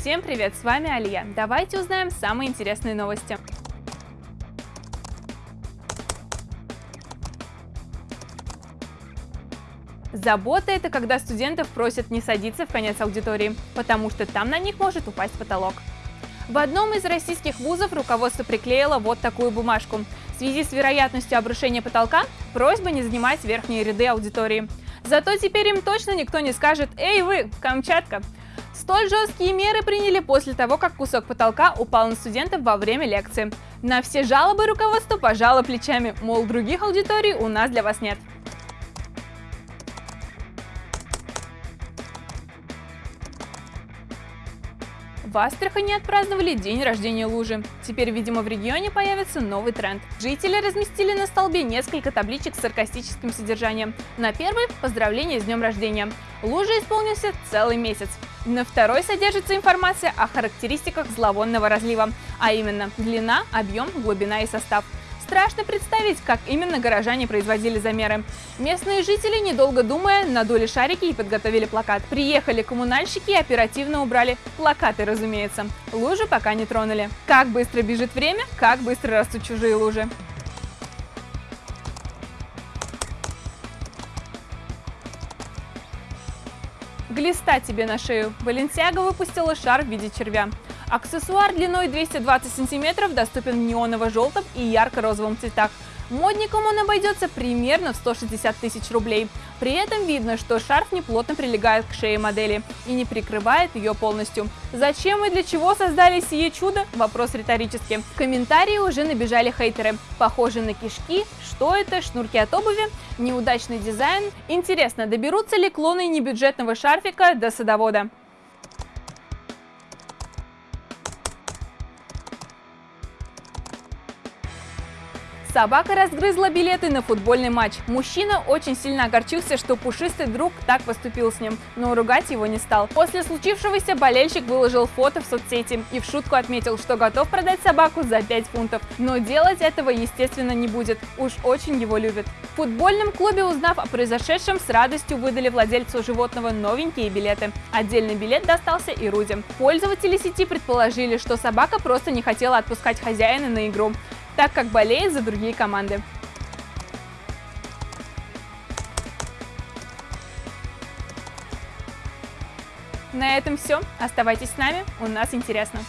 Всем привет, с вами Алия. Давайте узнаем самые интересные новости. Забота – это когда студентов просят не садиться в конец аудитории, потому что там на них может упасть потолок. В одном из российских вузов руководство приклеило вот такую бумажку. В связи с вероятностью обрушения потолка просьба не занимать верхние ряды аудитории. Зато теперь им точно никто не скажет «Эй вы, Камчатка!». Столь жесткие меры приняли после того, как кусок потолка упал на студентов во время лекции. На все жалобы руководство пожало плечами, мол, других аудиторий у нас для вас нет. В Астрахани отпраздновали день рождения лужи. Теперь, видимо, в регионе появится новый тренд. Жители разместили на столбе несколько табличек с саркастическим содержанием. На первой – поздравление с днем рождения. Лужа исполнился целый месяц. На второй содержится информация о характеристиках зловонного разлива, а именно длина, объем, глубина и состав. Страшно представить, как именно горожане производили замеры. Местные жители, недолго думая, надули шарики и подготовили плакат. Приехали коммунальщики и оперативно убрали плакаты, разумеется. Лужи пока не тронули. Как быстро бежит время, как быстро растут чужие лужи. Глиста тебе на шею. Баленсиага выпустила шар в виде червя. Аксессуар длиной 220 см доступен в неоново-желтом и ярко-розовом цветах. Модникам он обойдется примерно в 160 тысяч рублей. При этом видно, что шарф неплотно прилегает к шее модели и не прикрывает ее полностью. Зачем и для чего создали сие чудо? Вопрос риторический. В комментарии уже набежали хейтеры. Похоже на кишки, что это, шнурки от обуви, неудачный дизайн. Интересно, доберутся ли клоны небюджетного шарфика до садовода? Собака разгрызла билеты на футбольный матч. Мужчина очень сильно огорчился, что пушистый друг так поступил с ним, но ругать его не стал. После случившегося болельщик выложил фото в соцсети и в шутку отметил, что готов продать собаку за 5 фунтов. Но делать этого, естественно, не будет. Уж очень его любит. В футбольном клубе, узнав о произошедшем, с радостью выдали владельцу животного новенькие билеты. Отдельный билет достался и Руде. Пользователи сети предположили, что собака просто не хотела отпускать хозяина на игру так как болеет за другие команды. На этом все. Оставайтесь с нами, у нас интересно.